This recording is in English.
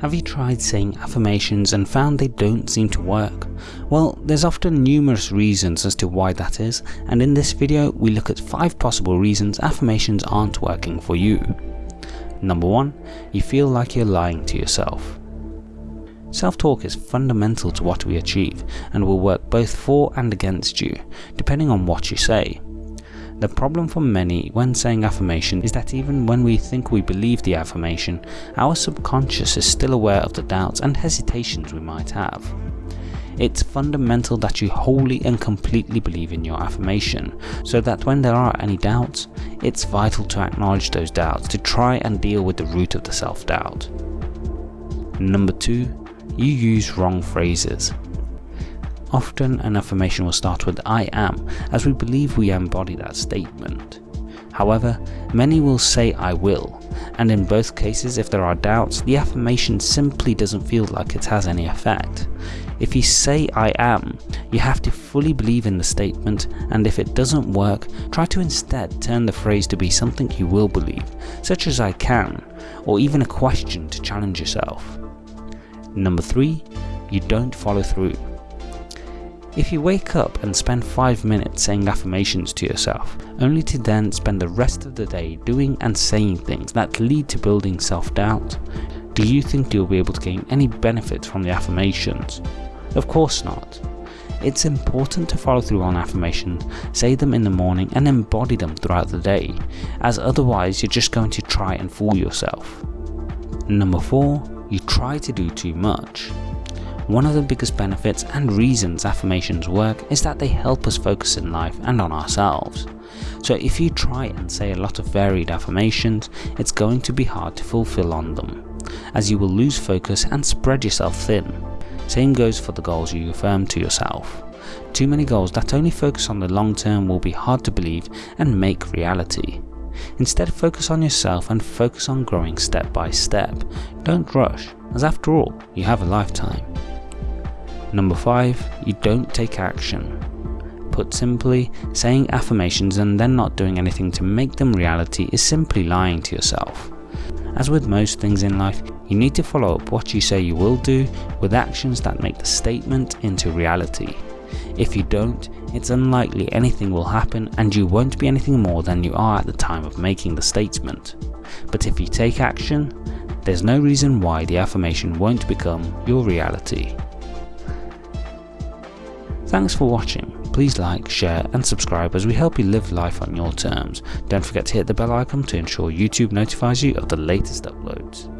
Have you tried saying affirmations and found they don't seem to work? Well, there's often numerous reasons as to why that is, and in this video we look at 5 possible reasons affirmations aren't working for you. Number 1. You feel like you're lying to yourself. Self-talk is fundamental to what we achieve and will work both for and against you, depending on what you say. The problem for many when saying affirmation is that even when we think we believe the affirmation, our subconscious is still aware of the doubts and hesitations we might have. It's fundamental that you wholly and completely believe in your affirmation, so that when there are any doubts, it's vital to acknowledge those doubts to try and deal with the root of the self-doubt. Number 2. You use wrong phrases. Often an affirmation will start with I am, as we believe we embody that statement. However, many will say I will, and in both cases if there are doubts, the affirmation simply doesn't feel like it has any effect. If you say I am, you have to fully believe in the statement and if it doesn't work, try to instead turn the phrase to be something you will believe, such as I can, or even a question to challenge yourself. Number 3. You don't follow through. If you wake up and spend 5 minutes saying affirmations to yourself, only to then spend the rest of the day doing and saying things that lead to building self-doubt, do you think you'll be able to gain any benefit from the affirmations? Of course not. It's important to follow through on affirmations, say them in the morning and embody them throughout the day, as otherwise you're just going to try and fool yourself. Number 4. You try to do too much. One of the biggest benefits and reasons affirmations work is that they help us focus in life and on ourselves. So if you try and say a lot of varied affirmations, it's going to be hard to fulfill on them, as you will lose focus and spread yourself thin. Same goes for the goals you affirm to yourself. Too many goals that only focus on the long term will be hard to believe and make reality. Instead focus on yourself and focus on growing step by step. Don't rush, as after all, you have a lifetime. Number 5. You don't take action. Put simply, saying affirmations and then not doing anything to make them reality is simply lying to yourself. As with most things in life, you need to follow up what you say you will do with actions that make the statement into reality. If you don't, it's unlikely anything will happen and you won't be anything more than you are at the time of making the statement. But if you take action, there's no reason why the affirmation won't become your reality. Thanks for watching. Please like, share and subscribe as we help you live life on your terms. Don't forget to hit the bell icon to ensure YouTube notifies you of the latest uploads.